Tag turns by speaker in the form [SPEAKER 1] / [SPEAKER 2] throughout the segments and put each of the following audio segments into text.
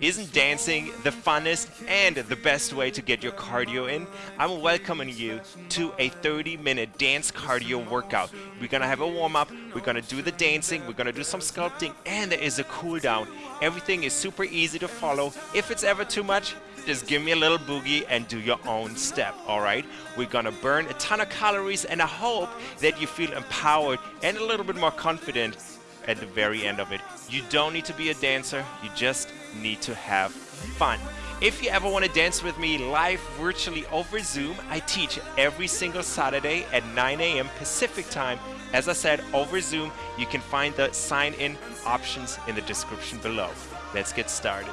[SPEAKER 1] Isn't dancing the funnest and the best way to get your cardio in? I'm welcoming you to a 30 minute dance cardio workout. We're gonna have a warm up, we're gonna do the dancing, we're gonna do some sculpting, and there is a cool down. Everything is super easy to follow. If it's ever too much, just give me a little boogie and do your own step, alright? We're gonna burn a ton of calories, and I hope that you feel empowered and a little bit more confident at the very end of it. You don't need to be a dancer, you just need to have fun. If you ever want to dance with me live virtually over Zoom, I teach every single Saturday at 9 a.m. Pacific time. As I said, over Zoom, you can find the sign in options in the description below. Let's get started.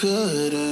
[SPEAKER 2] could've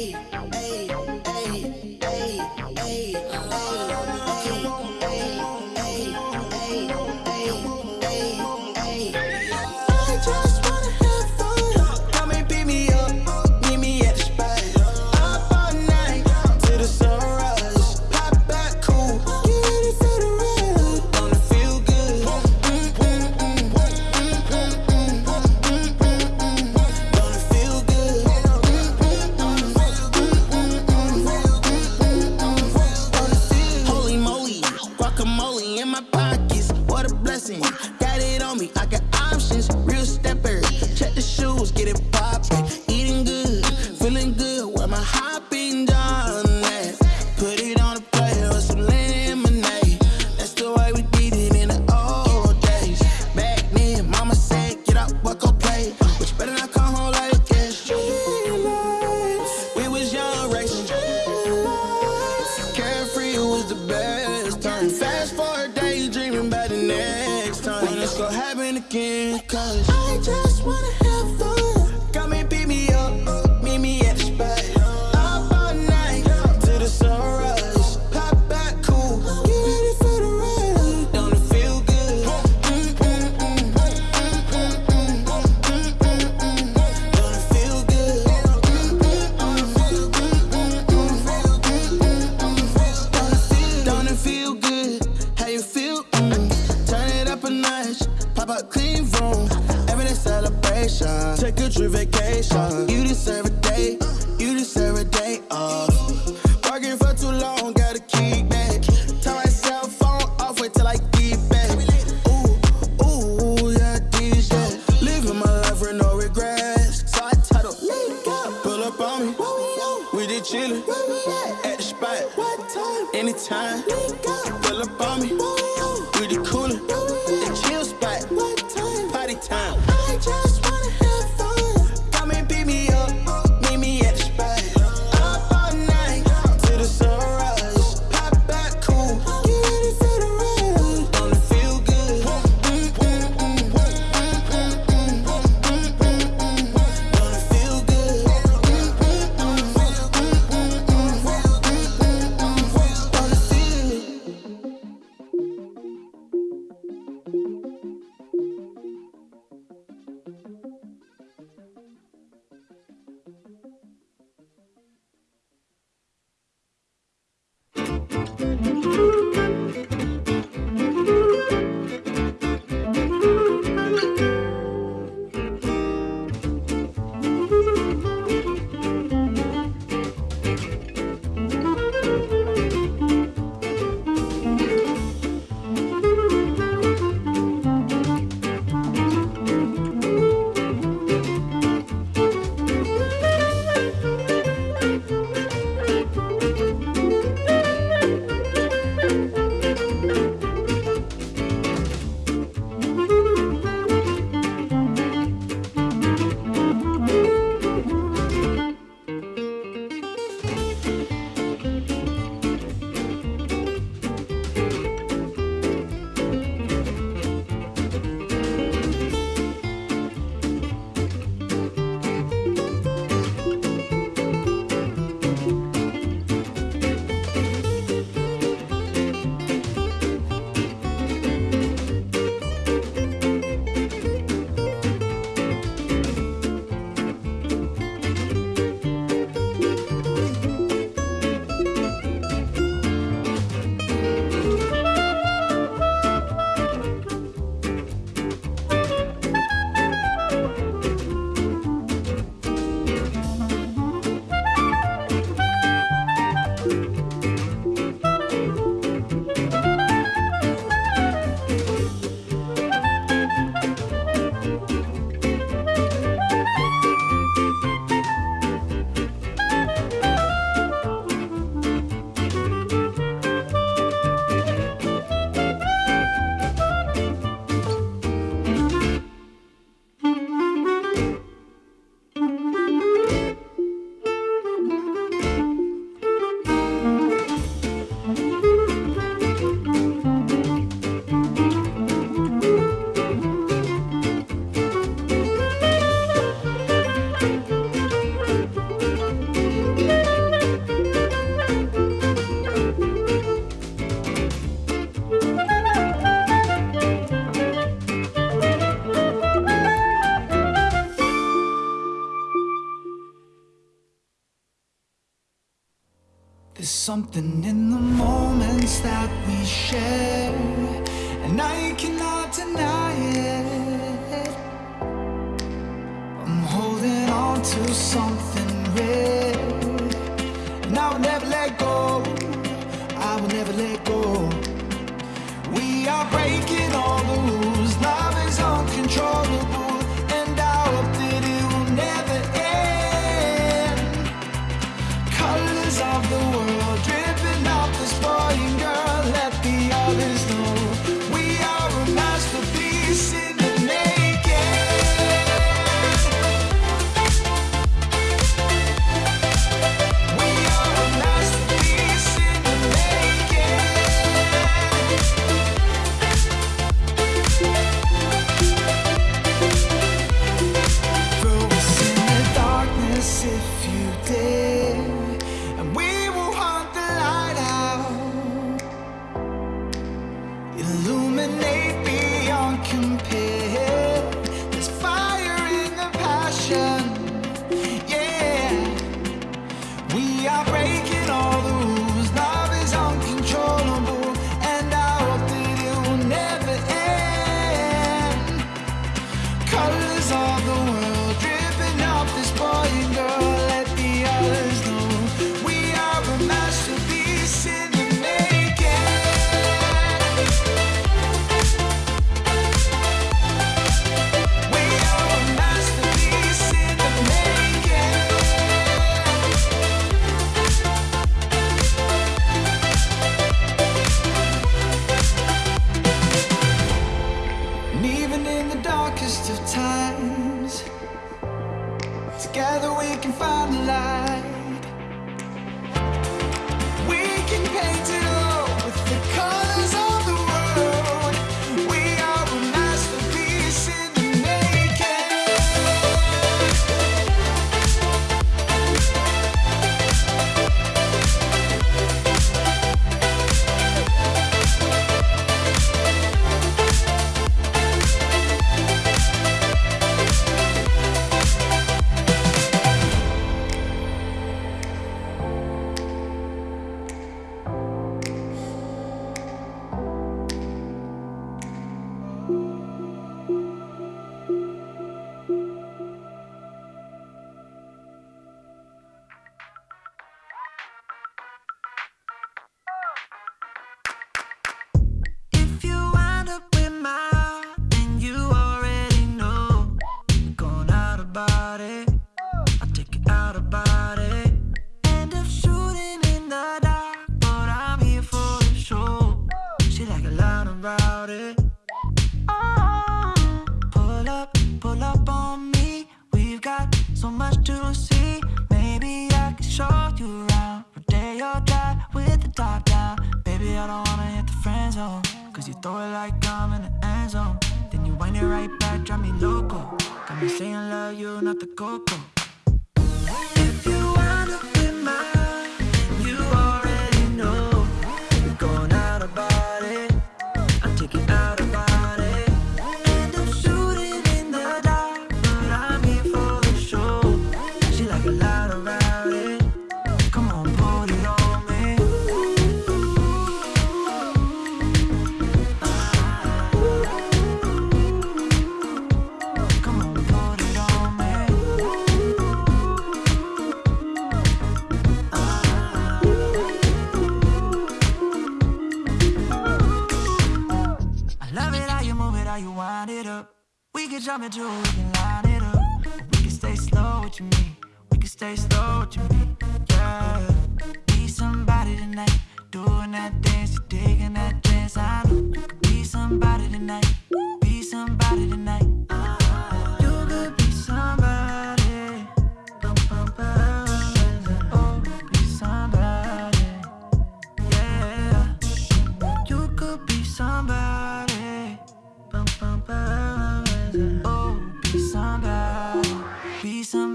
[SPEAKER 2] day. anytime. Pull up on me, pretty the
[SPEAKER 3] coolin'.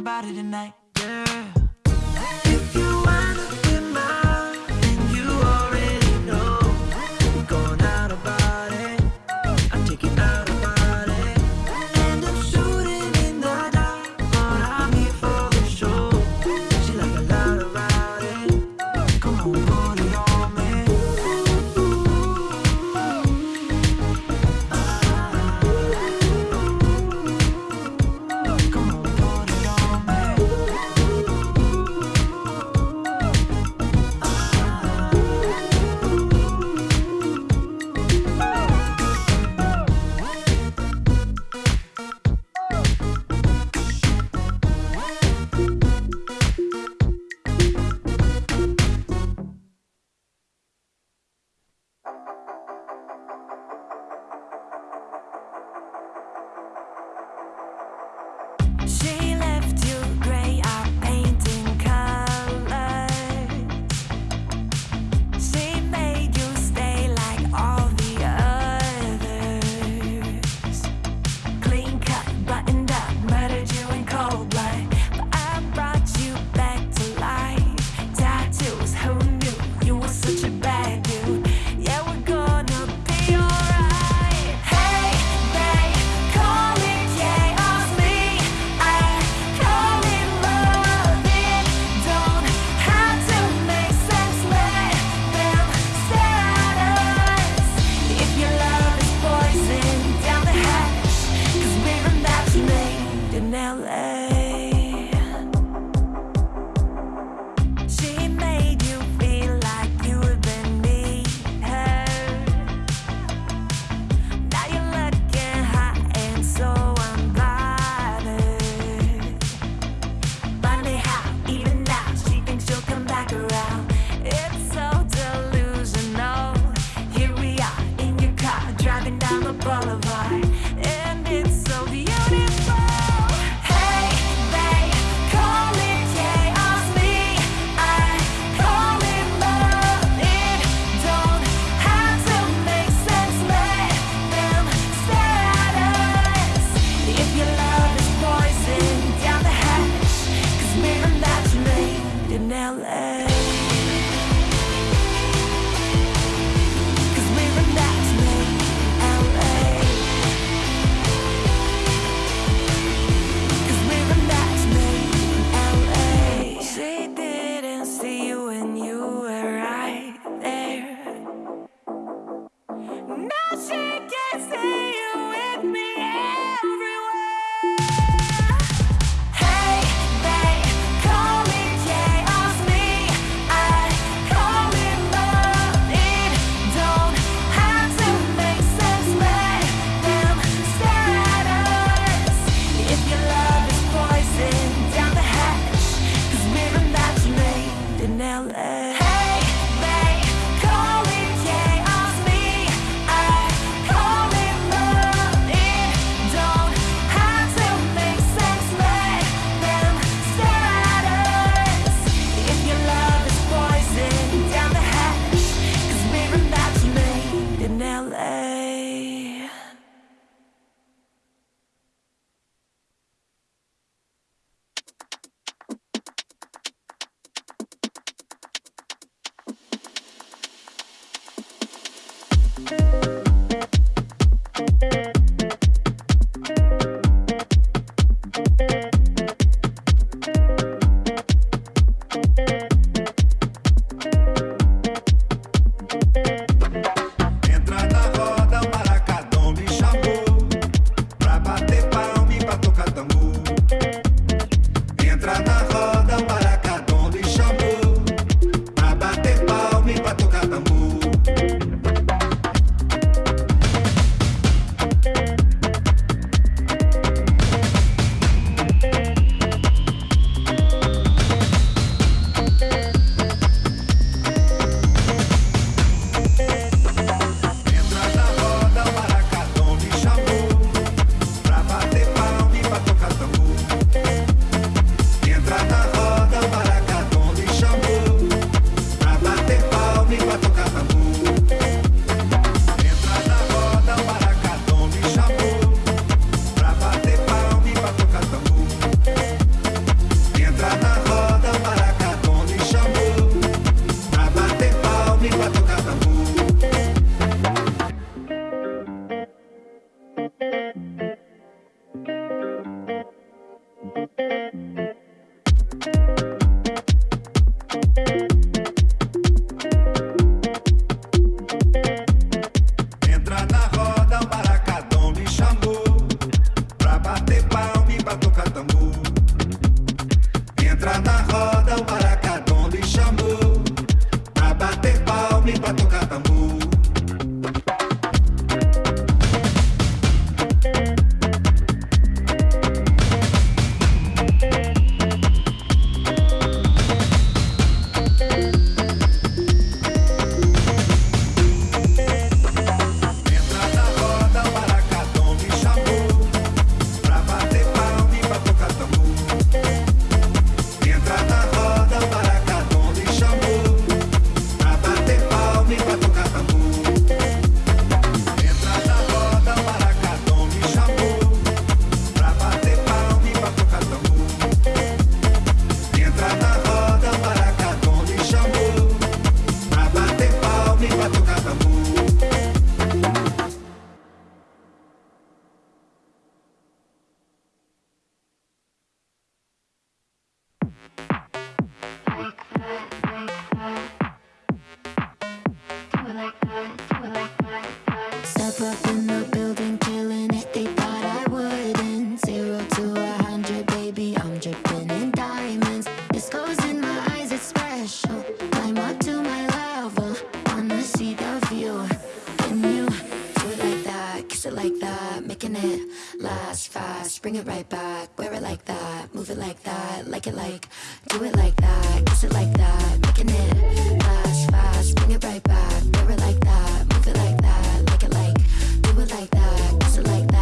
[SPEAKER 3] Be it tonight. She it
[SPEAKER 4] right back Wear it like that, move it like that Like it like, do it like that Kiss it like that, making it last fast Bring it right back, wear it like that Move it like that, like it like Do it like that, kiss it like that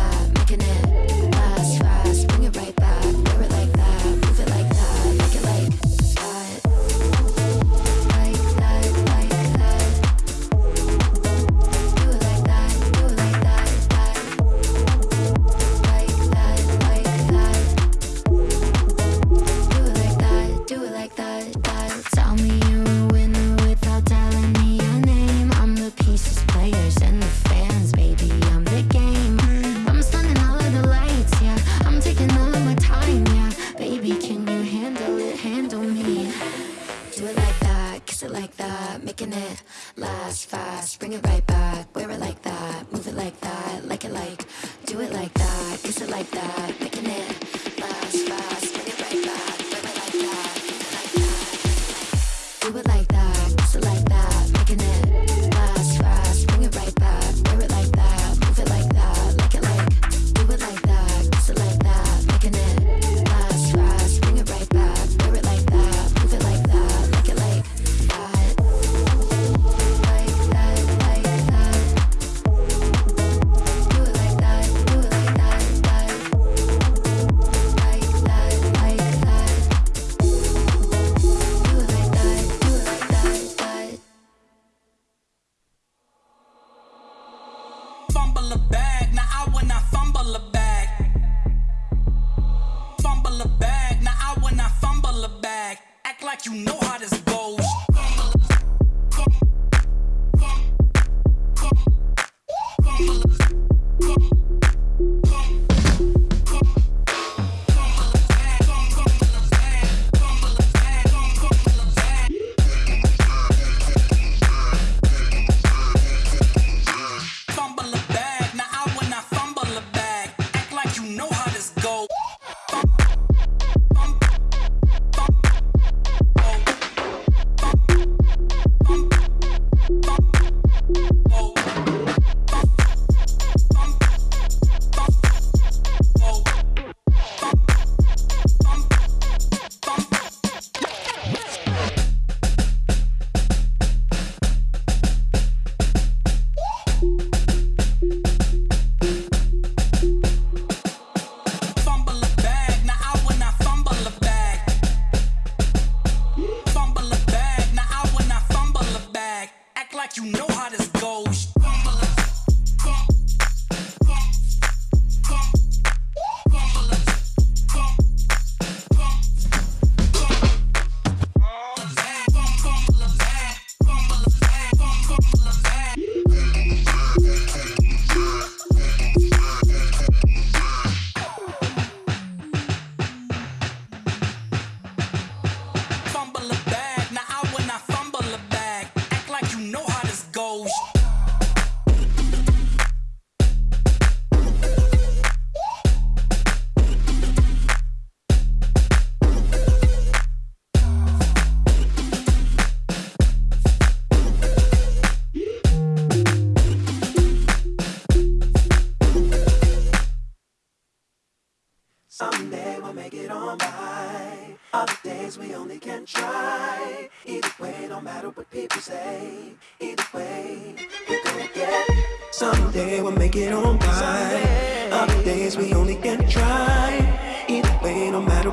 [SPEAKER 4] kiss it like that.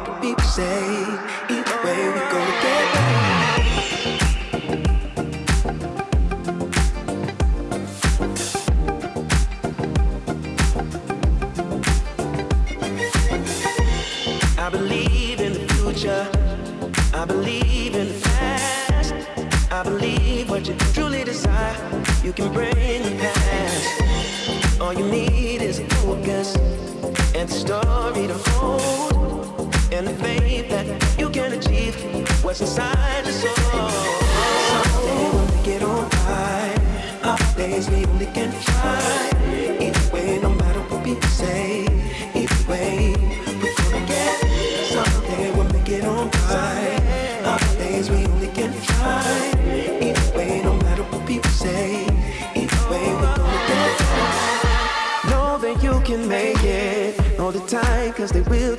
[SPEAKER 5] what people say. Either way, we go together. I believe in the future. I believe in the past. I believe what you truly desire, you can bring the past. All you need is a focus and the story to hold. inside the soul. will make it time. Our days we only can try.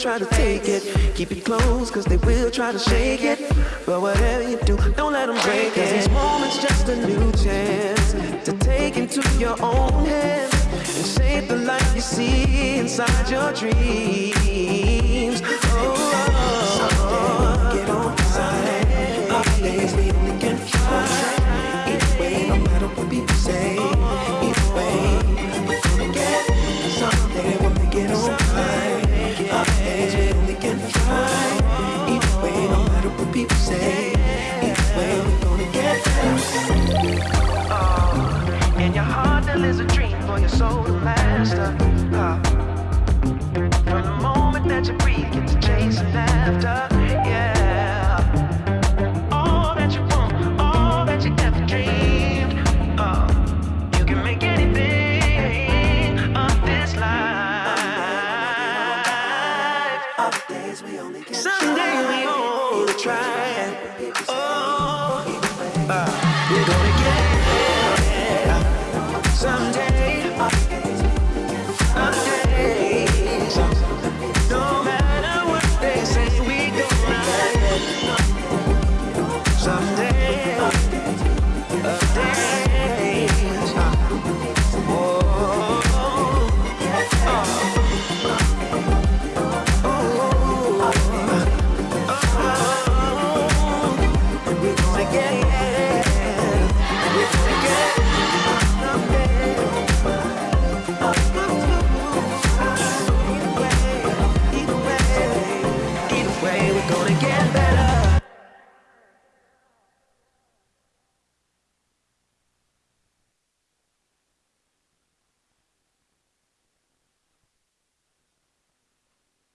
[SPEAKER 5] Try to take it. Keep it close, cause they will try to shake it. But whatever you do, don't let them break it. Cause each moment's just a new chance to take into your own hands and shape the life you see inside your dreams. Oh, get on side. Our days we only can Oh, in your heart there lives a dream for your soul to master. Uh, from the moment that you breathe, get to chasing after. Yeah. All that you want, all that you ever dreamed. Uh, you can make anything of this life. Someday we only try. Oh,